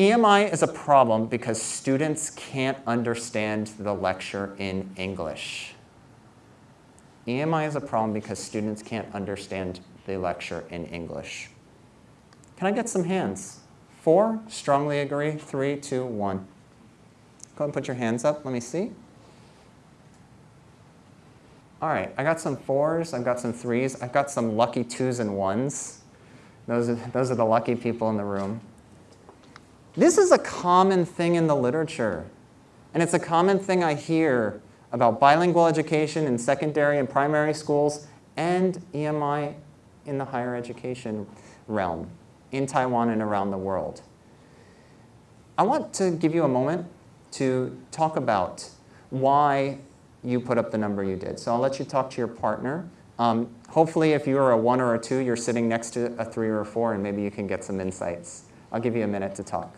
EMI is a problem because students can't understand the lecture in English. EMI is a problem because students can't understand the lecture in English. Can I get some hands? Four, strongly agree, three, two, one. Go ahead and put your hands up, let me see. All right, I got some fours, I've got some threes, I've got some lucky twos and ones. Those are, those are the lucky people in the room. This is a common thing in the literature. And it's a common thing I hear about bilingual education in secondary and primary schools and EMI in the higher education realm in Taiwan and around the world. I want to give you a moment to talk about why you put up the number you did. So I'll let you talk to your partner. Um, hopefully if you're a one or a two, you're sitting next to a three or a four and maybe you can get some insights. I'll give you a minute to talk.